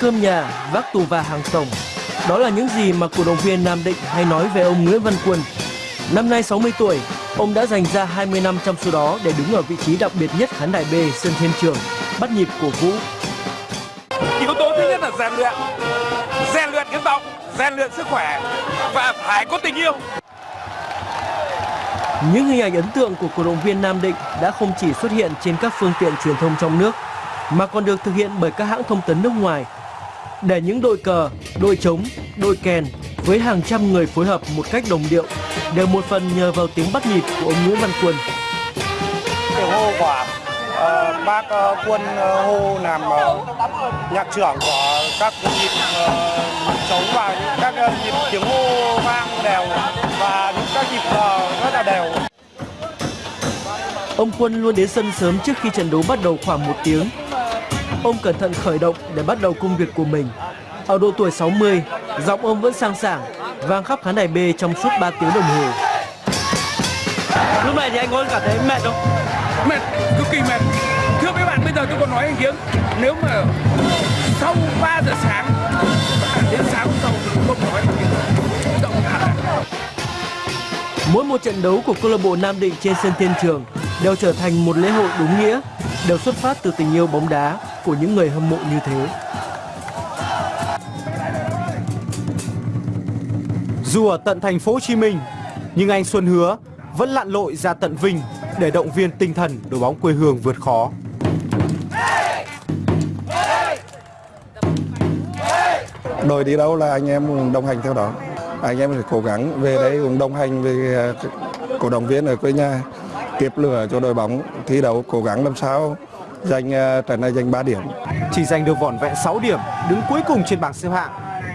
cơm nhà, vác tù và hàng tổng. Đó là những gì mà cổ động viên Nam Định hay nói về ông Nguyễn Văn Quân. Năm nay 60 tuổi, ông đã dành ra 20 năm trong số đó để đứng ở vị trí đặc biệt nhất khán đài B sân Thiên Trường, bắt nhịp cổ vũ. Yếu tố thứ nhất là rèn luyện, rèn luyện cái vọng, rèn luyện sức khỏe và phải có tình yêu. Những hình ảnh ấn tượng của cổ động viên Nam Định đã không chỉ xuất hiện trên các phương tiện truyền thông trong nước, mà còn được thực hiện bởi các hãng thông tấn nước ngoài. Để những đội cờ, đội trống, đội kèn với hàng trăm người phối hợp một cách đồng điệu đều một phần nhờ vào tiếng bắt nhịp của ông Nguyễn Văn Quân. tiếng hô của ờ, bác ờ, quân ờ, hô làm ờ, nhạc trưởng của các nhịp trống và những các ờ, nhịp tiếng hô vang đều và những các nhịp cờ rất là đều. Ông Quân luôn đến sân sớm trước khi trận đấu bắt đầu khoảng một tiếng. Ông cẩn thận khởi động để bắt đầu công việc của mình. Ở độ tuổi 60, giọng ông vẫn sang sảng, vang khắp khán đài B trong suốt 3 tiếng đồng hồ. Lúc này thì anh có cảm thấy mệt không? Mệt, cực kỳ mệt. Thưa mấy bạn, bây giờ tôi còn nói anh Kiếm, nếu mà sau 3 giờ sáng đến sáng hôm sau thì không nói động. Mỗi một trận đấu của câu lạc bộ Nam Định trên sân Thiên Trường đều trở thành một lễ hội đúng nghĩa, đều xuất phát từ tình yêu bóng đá của những người hâm mộ như thế. Dù ở tận thành phố Hồ Chí Minh, nhưng anh Xuân Hứa vẫn lặn lội ra tận Vinh để động viên tinh thần đội bóng quê hương vượt khó. Đội đi đâu là anh em đồng hành theo đó. Anh em phải cố gắng về đây cũng đồng hành với à, cổ động viên ở quê nhà tiếp lửa cho đội bóng thi đấu cố gắng làm sao giành ờ, trận này giành 3 điểm. Chỉ giành được vỏn vẹn 6 điểm, đứng cuối cùng trên bảng xếp hạng.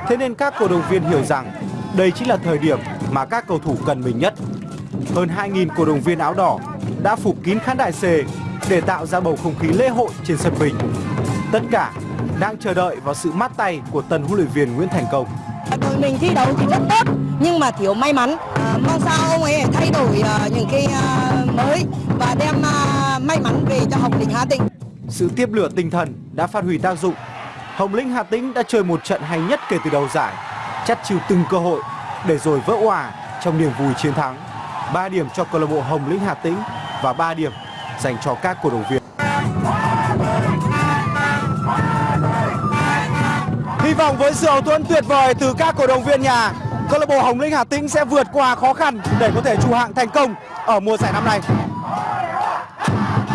Thế nên các cổ động viên hiểu rằng đây chính là thời điểm mà các cầu thủ cần mình nhất. Hơn 2.000 cổ động viên áo đỏ đã phủ kín khán đài C để tạo ra bầu không khí lễ hội trên sân bình Tất cả đang chờ đợi vào sự mát tay của tân huấn luyện viên Nguyễn Thành Công. Đội mình thi đấu thì rất tốt nhưng mà thiếu may mắn. À, mong sao ông ấy thay đổi uh, những cái uh, mới và đem uh, may mắn về cho Hồng Lĩnh Hà Tĩnh. Sự tiếp lửa tinh thần đã phát huy tác dụng. Hồng Lĩnh Hà Tĩnh đã chơi một trận hay nhất kể từ đầu giải, chắt chiu từng cơ hội để rồi vỡ hòa trong niềm vui chiến thắng. 3 điểm cho câu lạc bộ Hồng Lĩnh Hà Tĩnh và 3 điểm dành cho các cổ động viên. Hy vọng với sự hậu thuẫn tuyệt vời từ các cổ động viên nhà, câu lạc bộ Hồng Lĩnh Hà Tĩnh sẽ vượt qua khó khăn để có thể trụ hạng thành công ở mùa giải năm nay. Thank you.